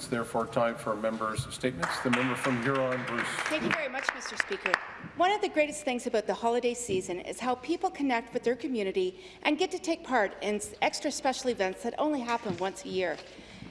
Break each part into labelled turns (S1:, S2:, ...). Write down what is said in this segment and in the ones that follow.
S1: It's therefore time for members' statements. The member from Huron, Bruce.
S2: Thank you very much, Mr. Speaker. One of the greatest things about the holiday season is how people connect with their community and get to take part in extra special events that only happen once a year.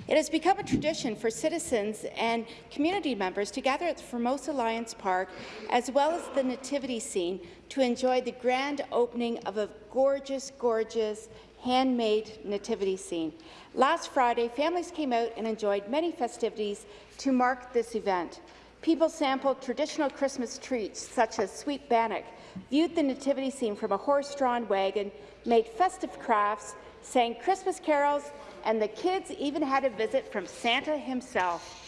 S2: It has become a tradition for citizens and community members to gather at the Formosa Lions Park, as well as the nativity scene, to enjoy the grand opening of a gorgeous, gorgeous handmade nativity scene. Last Friday, families came out and enjoyed many festivities to mark this event. People sampled traditional Christmas treats such as sweet bannock, viewed the nativity scene from a horse-drawn wagon, made festive crafts, sang Christmas carols, and the kids even had a visit from Santa himself.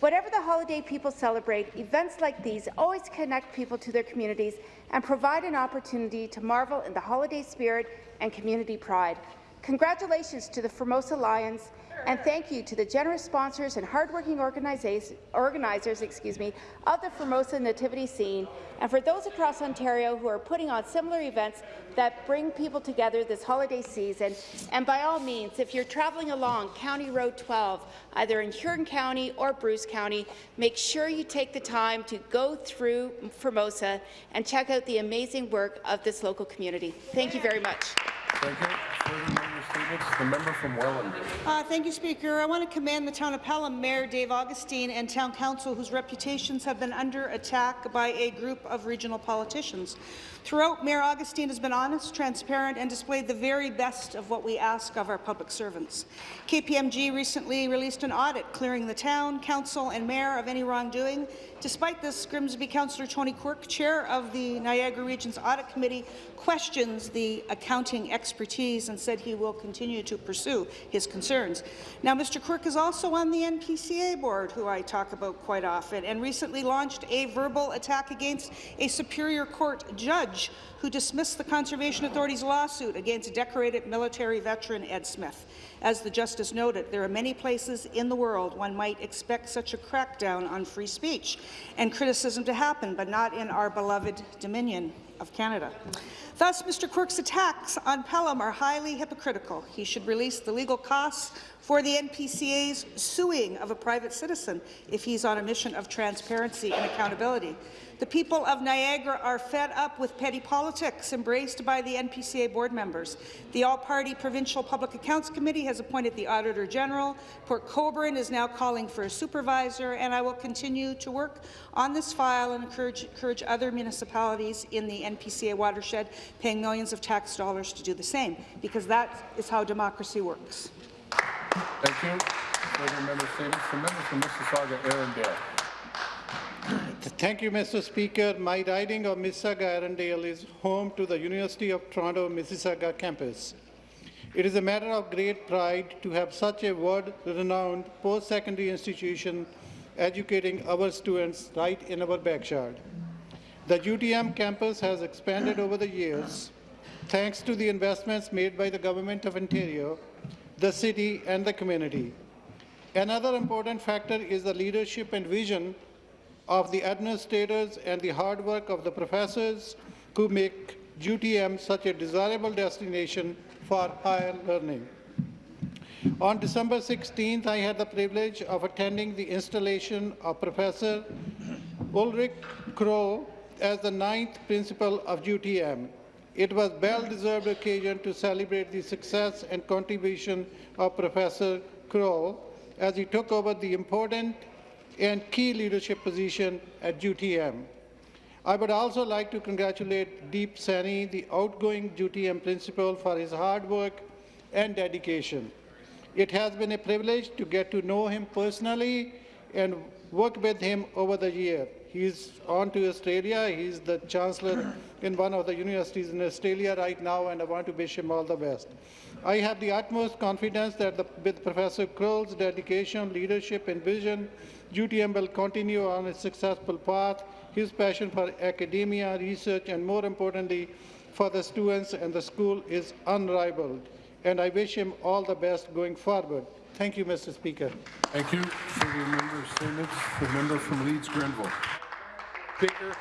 S2: Whatever the holiday people celebrate, events like these always connect people to their communities and provide an opportunity to marvel in the holiday spirit and community pride. Congratulations to the Formosa Lions, and thank you to the generous sponsors and hardworking organizers excuse me, of the Formosa Nativity scene, and for those across Ontario who are putting on similar events that bring people together this holiday season. And by all means, if you're traveling along County Road 12, either in Huron County or Bruce County, make sure you take the time to go through Formosa and check out the amazing work of this local community. Thank you very much.
S1: Thank you. The member from.
S3: Uh, thank you, Speaker. I want to commend the Town of Pelham Mayor Dave Augustine and Town Council, whose reputations have been under attack by a group of regional politicians. Throughout, Mayor Augustine has been honest, transparent, and displayed the very best of what we ask of our public servants. KPMG recently released an audit clearing the town, council, and mayor of any wrongdoing. Despite this, Grimsby Councillor Tony Quirk, chair of the Niagara Region's Audit Committee, questions the accounting expertise and said he will continue to pursue his concerns. Now, Mr. Quirk is also on the NPCA board, who I talk about quite often, and recently launched a verbal attack against a Superior Court judge who dismissed the Conservation Authority's lawsuit against decorated military veteran Ed Smith. As the Justice noted, there are many places in the world one might expect such a crackdown on free speech and criticism to happen, but not in our beloved Dominion of Canada. Thus, Mr. Quirk's attacks on Pelham are highly hypocritical. He should release the legal costs for the NPCA's suing of a private citizen if he's on a mission of transparency and accountability. The people of Niagara are fed up with petty politics embraced by the NPCA board members. The All-Party Provincial Public Accounts Committee has appointed the Auditor General. Port Colborne is now calling for a supervisor, and I will continue to work on this file and encourage, encourage other municipalities in the NPCA watershed paying millions of tax dollars to do the same, because that is how democracy works.
S1: Thank you. Member statements. From Mississauga, Erindale.
S4: Thank you, Mr. Speaker. My riding of Mississauga Erindale is home to the University of Toronto Mississauga campus. It is a matter of great pride to have such a world-renowned post-secondary institution educating our students right in our backyard. The UTM campus has expanded over the years thanks to the investments made by the Government of Ontario, the city and the community. Another important factor is the leadership and vision of the administrators and the hard work of the professors who make UTM such a desirable destination for higher learning. On December 16th, I had the privilege of attending the installation of Professor Ulrich Krull as the ninth principal of UTM. It was a well-deserved occasion to celebrate the success and contribution of Professor Krull as he took over the important and key leadership position at UTM. I would also like to congratulate Deep Saini, the outgoing UTM principal, for his hard work and dedication. It has been a privilege to get to know him personally and work with him over the year. He's on to Australia. He's the chancellor in one of the universities in Australia right now, and I want to wish him all the best. I have the utmost confidence that the, with Professor Krull's dedication, leadership, and vision, UTM will continue on its successful path. His passion for academia, research, and more importantly, for the students and the school is unrivaled, and I wish him all the best going forward. Thank you, Mr. Speaker.
S1: Thank you for the member statements. The member from Leeds Grenville.
S5: Speaker,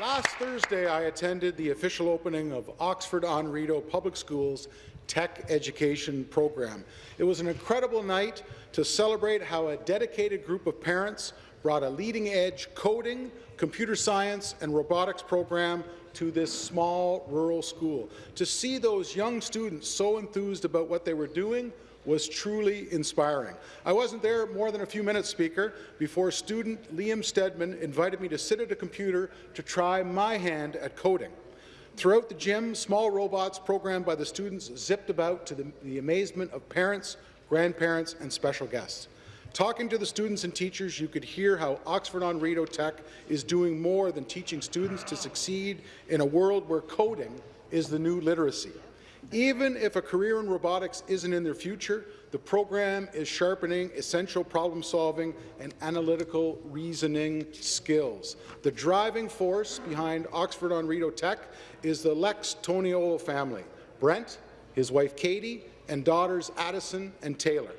S5: last Thursday I attended the official opening of Oxford on Rideau Public Schools tech education program. It was an incredible night to celebrate how a dedicated group of parents brought a leading-edge coding, computer science, and robotics program to this small rural school. To see those young students so enthused about what they were doing was truly inspiring. I wasn't there more than a few minutes, Speaker, before student Liam Stedman invited me to sit at a computer to try my hand at coding. Throughout the gym, small robots programmed by the students zipped about to the, the amazement of parents, grandparents, and special guests. Talking to the students and teachers, you could hear how Oxford on Rideau Tech is doing more than teaching students to succeed in a world where coding is the new literacy. Even if a career in robotics isn't in their future, the program is sharpening essential problem-solving and analytical reasoning skills. The driving force behind Oxford on Rideau Tech is the Lex Toniolo family, Brent, his wife Katie, and daughters Addison and Taylor.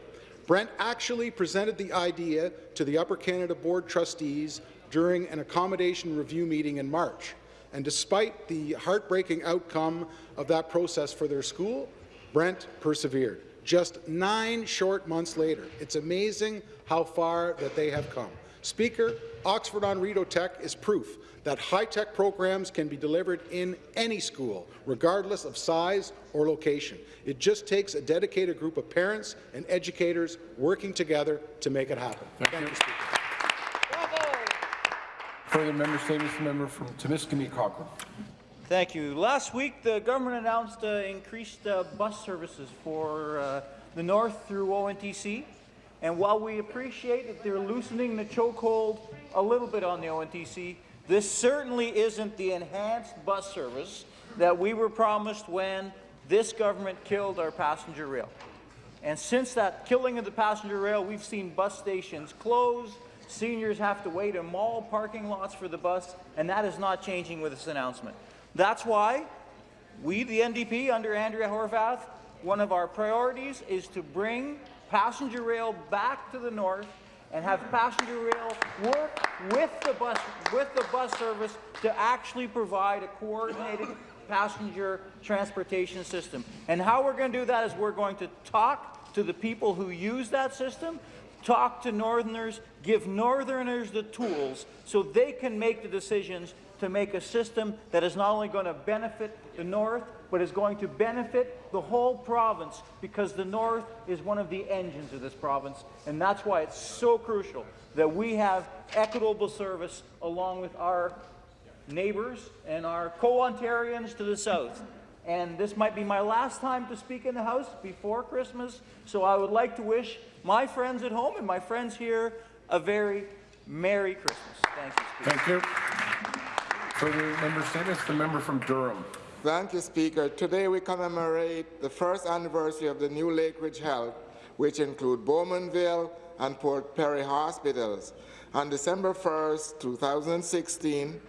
S5: Brent actually presented the idea to the Upper Canada Board trustees during an accommodation review meeting in March. And despite the heartbreaking outcome of that process for their school, Brent persevered. Just nine short months later, it's amazing how far that they have come. Speaker, Oxford on Rideau Tech is proof that high-tech programs can be delivered in any school, regardless of size or location. It just takes a dedicated group of parents and educators working together to make it happen.
S1: Thank you.
S5: Speaker. Bravo.
S1: Further member statements, the member from Timiskaming Cochrane.
S6: Thank you. Last week, the government announced uh, increased uh, bus services for uh, the north through ONTC. And while we appreciate that they're loosening the chokehold a little bit on the ONTC, this certainly isn't the enhanced bus service that we were promised when this government killed our passenger rail. And since that killing of the passenger rail, we've seen bus stations close, seniors have to wait in mall parking lots for the bus, and that is not changing with this announcement. That's why we, the NDP, under Andrea Horwath, one of our priorities is to bring passenger rail back to the north and have passenger rail work with the bus with the bus service to actually provide a coordinated passenger transportation system. And how we're going to do that is we're going to talk to the people who use that system, talk to Northerners, give Northerners the tools so they can make the decisions to make a system that is not only going to benefit the North, but is going to benefit the whole province because the North is one of the engines of this province, and that's why it's so crucial that we have equitable service along with our neighbours and our co-Ontarians to the south. And this might be my last time to speak in the House before Christmas, so I would like to wish my friends at home and my friends here a very Merry Christmas. Thank you, Speaker.
S1: Thank you. Further member statements, the member from Durham.
S7: Thank you, Speaker. Today we commemorate the first anniversary of the new Lakeridge Health, which include Bowmanville and Port Perry hospitals. On December 1st, 2016,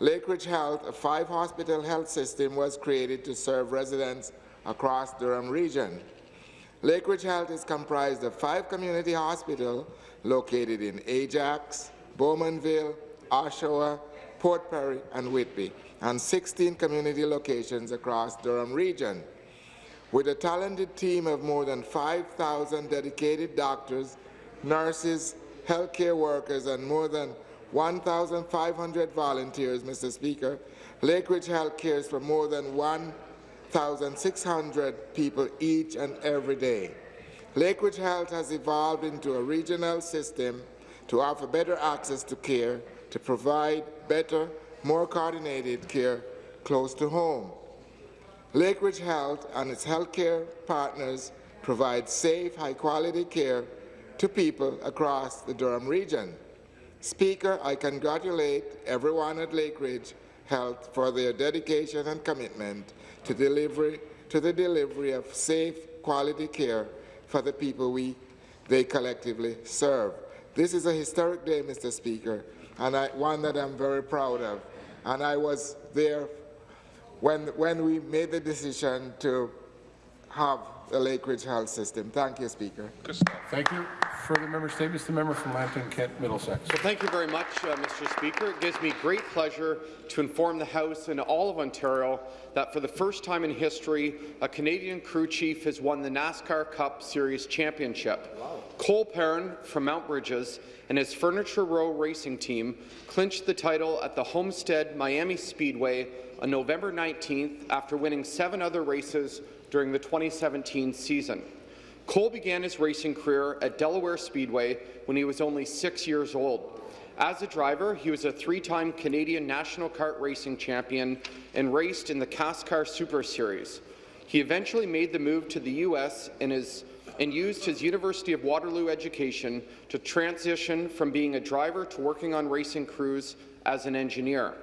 S7: Lakeridge Health, a five-hospital health system, was created to serve residents across Durham region. Lakeridge Health is comprised of five community hospitals located in Ajax, Bowmanville, Oshawa, Port Perry, and Whitby, and 16 community locations across Durham region. With a talented team of more than 5,000 dedicated doctors, nurses, healthcare workers, and more than 1,500 volunteers, Mr. Speaker, Lakeridge Health cares for more than 1,600 people each and every day. Lakeridge Health has evolved into a regional system to offer better access to care, to provide better, more coordinated care close to home. Lakeridge Health and its healthcare partners provide safe, high-quality care to people across the Durham region. Speaker, I congratulate everyone at Lakeridge Health for their dedication and commitment to, delivery, to the delivery of safe, quality care for the people we, they collectively serve. This is a historic day, Mr. Speaker, and I, one that I'm very proud of. And I was there when, when we made the decision to have the Lakeridge Health System. Thank you, Speaker.
S1: Thank you. Further member statements, the member from Lambton, Kent, Middlesex.
S8: Well, thank you very much, uh, Mr. Speaker. It gives me great pleasure to inform the House and all of Ontario that for the first time in history, a Canadian crew chief has won the NASCAR Cup Series championship. Wow. Cole Pearn from Mount Brydges and his Furniture Row racing team clinched the title at the Homestead Miami Speedway on November 19th after winning seven other races during the 2017 season. Cole began his racing career at Delaware Speedway when he was only six years old. As a driver, he was a three-time Canadian National Kart Racing champion and raced in the CASCAR Super Series. He eventually made the move to the U.S. and, is, and used his University of Waterloo education to transition from being a driver to working on racing crews as an engineer.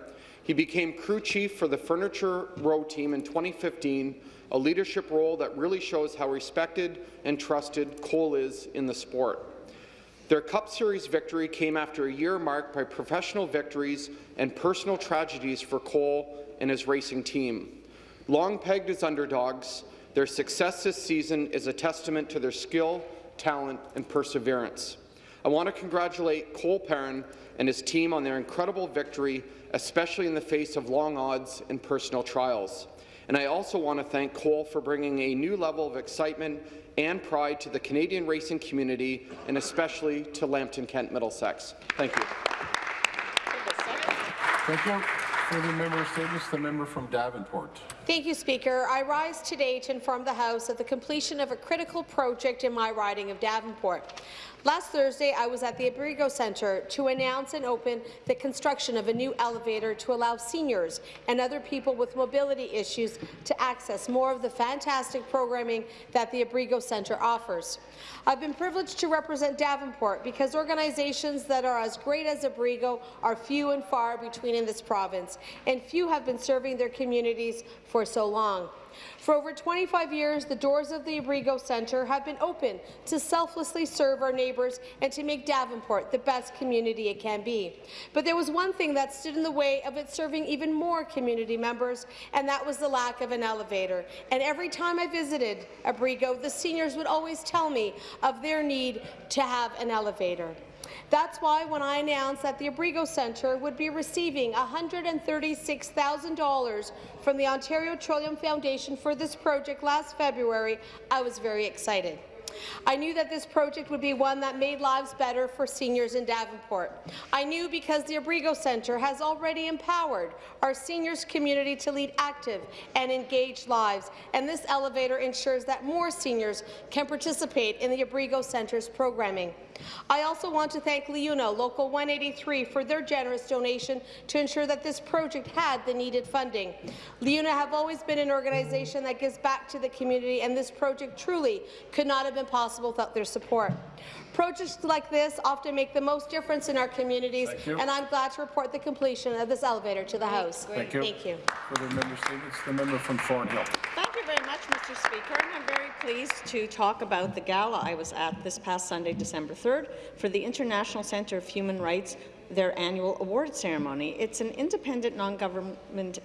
S8: He became crew chief for the Furniture Row team in 2015 a leadership role that really shows how respected and trusted Cole is in the sport. Their Cup Series victory came after a year marked by professional victories and personal tragedies for Cole and his racing team. Long pegged as underdogs, their success this season is a testament to their skill, talent, and perseverance. I want to congratulate Cole Pearn and his team on their incredible victory, especially in the face of long odds and personal trials. And I also want to thank Cole for bringing a new level of excitement and pride to the Canadian racing community, and especially to Lambton Kent Middlesex. Thank you.
S1: Thank you. Further member statements, the member from Davenport.
S9: Thank you, Speaker. I rise today to inform the House of the completion of a critical project in my riding of Davenport. Last Thursday, I was at the Abrigo Centre to announce and open the construction of a new elevator to allow seniors and other people with mobility issues to access more of the fantastic programming that the Abrigo Centre offers. I've been privileged to represent Davenport because organizations that are as great as Abrigo are few and far between in this province, and few have been serving their communities for so long. For over 25 years, the doors of the Abrigo Centre have been open to selflessly serve our neighbours and to make Davenport the best community it can be. But there was one thing that stood in the way of it serving even more community members, and that was the lack of an elevator. And every time I visited Abrigo, the seniors would always tell me of their need to have an elevator. That's why when I announced that the Abrigo Centre would be receiving $136,000 from the Ontario Trillium Foundation for this project last February, I was very excited. I knew that this project would be one that made lives better for seniors in Davenport. I knew because the Abrigo Centre has already empowered our seniors community to lead active and engaged lives, and this elevator ensures that more seniors can participate in the Abrigo Centre's programming. I also want to thank LiUNA Local 183 for their generous donation to ensure that this project had the needed funding. LiUNA have always been an organization that gives back to the community, and this project truly could not have been possible without their support. Projects like this often make the most difference in our communities, and I'm glad to report the completion of this elevator to the House.
S1: Thank you.
S9: Thank you.
S1: Further member statements, the member from Thornhill.
S10: Very much, Mr. Speaker. And I'm very pleased to talk about the gala I was at this past Sunday, December 3rd, for the International Centre of Human Rights, their annual award ceremony. It's an independent, non-government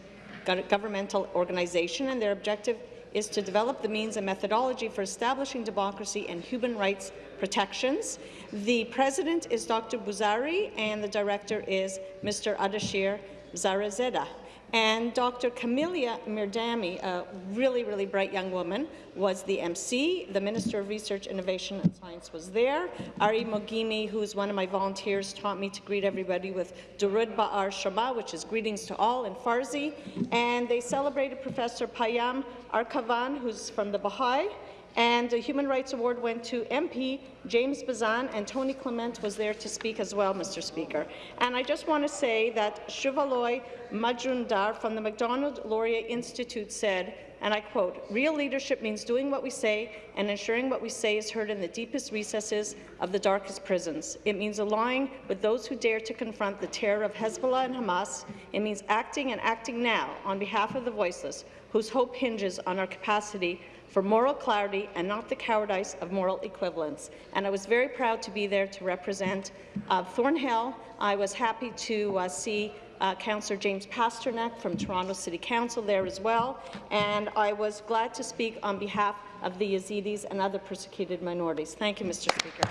S10: governmental organization, and their objective is to develop the means and methodology for establishing democracy and human rights protections. The president is Dr. Buzari, and the director is Mr. Ardeshir Zarezadeh. And Dr. Camelia Mirdami, a really, really bright young woman, was the MC. The Minister of Research, Innovation and Science was there. Ari Mogimi, who's one of my volunteers, taught me to greet everybody with Durud Ba'ar Shaba, which is greetings to all in Farsi. And they celebrated Professor Payam Akhavan, who's from the Baha'i, and the Human Rights Award went to MP James Bezan, and Tony Clement was there to speak as well, Mr. Speaker. And I just want to say that Shuvaloy Majumdar from the Macdonald-Laurier Institute said, and I quote, real leadership means doing what we say and ensuring what we say is heard in the deepest recesses of the darkest prisons. It means allying with those who dare to confront the terror of Hezbollah and Hamas. It means acting and acting now on behalf of the voiceless, whose hope hinges on our capacity for moral clarity and not the cowardice of moral equivalence. And I was very proud to be there to represent uh, Thornhill. I was happy to uh, see uh, Councillor James Pasternak from Toronto City Council there as well, and I was glad to speak on behalf of the Yazidis and other persecuted minorities. Thank you, Mr. Speaker.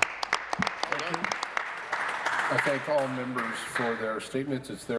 S10: Thank you.
S1: I thank all members for their statements. It's their